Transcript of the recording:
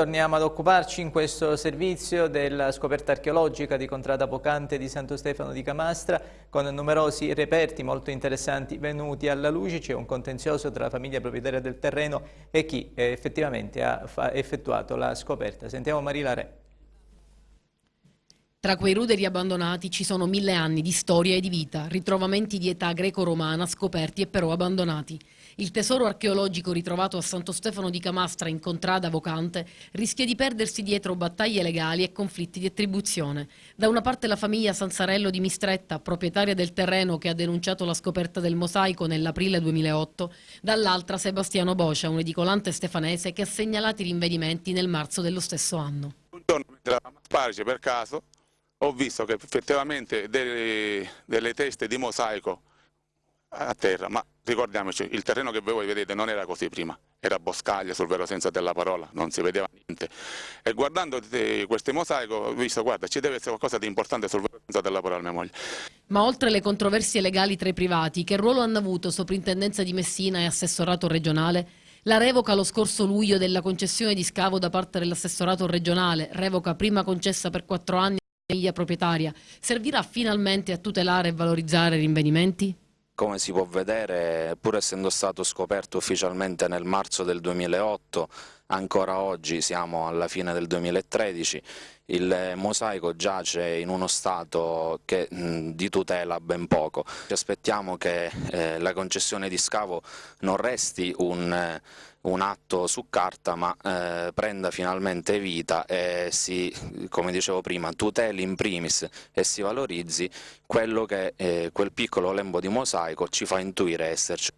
torniamo ad occuparci in questo servizio della scoperta archeologica di Contrada Vocante di Santo Stefano di Camastra con numerosi reperti molto interessanti venuti alla luce. C'è un contenzioso tra la famiglia proprietaria del terreno e chi eh, effettivamente ha effettuato la scoperta. Sentiamo Marila Re. Tra quei ruderi abbandonati ci sono mille anni di storia e di vita, ritrovamenti di età greco-romana scoperti e però abbandonati. Il tesoro archeologico ritrovato a Santo Stefano di Camastra in Contrada Vocante rischia di perdersi dietro battaglie legali e conflitti di attribuzione. Da una parte la famiglia Sansarello di Mistretta, proprietaria del terreno che ha denunciato la scoperta del mosaico nell'aprile 2008, dall'altra Sebastiano Boscia, un edicolante stefanese che ha segnalato i rinvenimenti nel marzo dello stesso anno. Un giorno mentre eravamo a Sparice per caso ho visto che effettivamente delle, delle teste di mosaico a terra, ma ricordiamoci, il terreno che voi vedete non era così prima, era boscaglia sul vero senso della parola, non si vedeva niente. E guardando queste mosaico ho visto, guarda, ci deve essere qualcosa di importante sul vero senso della parola mia moglie. Ma oltre le controversie legali tra i privati, che ruolo hanno avuto Soprintendenza di Messina e Assessorato regionale? La revoca lo scorso luglio della concessione di scavo da parte dell'assessorato regionale, revoca prima concessa per quattro anni famiglia proprietaria servirà finalmente a tutelare e valorizzare i rinvenimenti? Come si può vedere, pur essendo stato scoperto ufficialmente nel marzo del 2008, ancora oggi siamo alla fine del 2013, il mosaico giace in uno stato che, di tutela ben poco. Ci aspettiamo che eh, la concessione di scavo non resti un, eh, un atto su carta ma eh, prenda finalmente vita e si, come dicevo prima, tuteli in primis e si valorizzi quello che eh, quel piccolo lembo di mosaico ci fa intuire esserci.